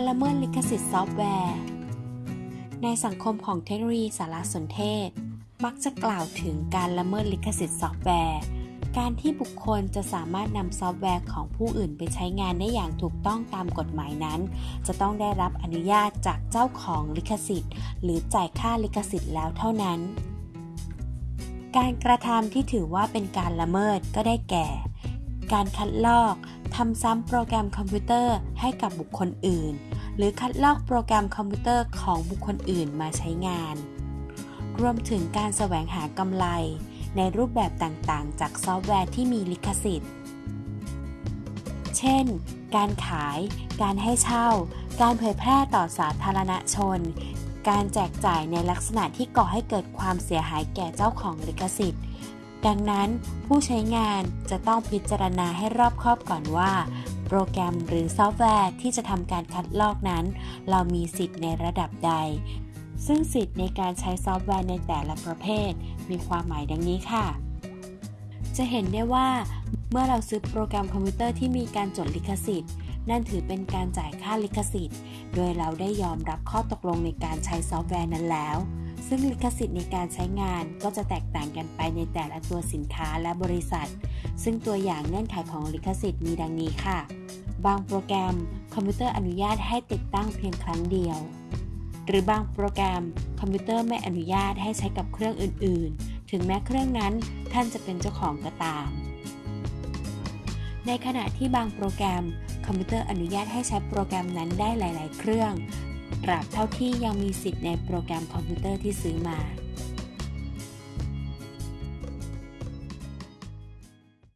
การละเมิดลิขสิทธิ์ซอฟต์แวร์ ในสังคมของเทคโนโลยีสารสนเทศ มักจะกล่าวถึงการละเมิดลิขสิทธิ์ซอฟต์แวร์ การที่บุคคลจะสามารถนำซอฟต์แวร์ของผู้อื่นไปใช้งานได้อย่างถูกต้องตามกฎหมายนั้น จะต้องได้รับอนุญาตจากเจ้าของลิขสิทธิ์ หรือจ่ายค่าลิขสิทธิ์แล้วเท่านั้น การกระทำที่ถือว่าเป็นการละเมิดก็ได้แก่ การคัดลอกทำซ้ำโปรแกรมคอมพิวเตอร์ให้กับบุคคลอื่น หรือคัดลอกโปรแกรมคอมพิวเตอร์ของบุคคลอื่นมาใช้งาน รวมถึงการแสวงหากำไร ในรูปแบบต่างๆ จากซอฟต์แวร์ที่มีลิขสิทธิ์ เช่น การขาย การให้เช่า การเผยแพร่ต่อสาธารณชน การแจกจ่ายในลักษณะที่ก่อให้เกิดความเสียหายแก่เจ้าของลิขสิทธิ์ ดังนั้นผู้ใช้งานจะต้องพิจารณาให้รอบคอบก่อนว่า โปรแกรมหรือซอฟต์แวร์ที่จะทำการคัดลอกนั้น เรามีสิทธิ์ในระดับใด ซึ่งสิทธิ์ในการใช้ซอฟต์แวร์ในแต่ละประเภท มีความหมายดังนี้ค่ะ จะเห็นได้ว่า เมื่อเราซื้อโปรแกรมคอมพิวเตอร์ที่มีการจดลิขสิทธิ์ นั่นถือเป็นการจ่ายค่าลิขสิทธิ์ โดยเราได้ยอมรับข้อตกลงในการใช้ซอฟต์แวร์นั้นแล้ว ซึ่งลิขสิทธิ์ในการใช้งานก็จะแตกต่างกันไปในแต่ละตัวสินค้าและบริษัท ซึ่งตัวอย่างเงื่อนไขของลิขสิทธิ์มีดังนี้ค่ะ บางโปรแกรมคอมพิวเตอร์อนุญาตให้ติดตั้งเพียงครั้งเดียว หรือบางโปรแกรมคอมพิวเตอร์ไม่อนุญาตให้ใช้กับเครื่องอื่น ๆ ถึงแม้เครื่องนั้นท่านจะเป็นเจ้าของก็ตามในขณะที่บางโปรแกรม คอมพิวเตอร์อนุญาตให้ใช้โปรแกรมนั้นได้หลาย ๆ เครื่อง ตราบเท่าที่ยังมีสิทธิ์ในโปรแกรมคอมพิวเตอร์ที่ซื้อมา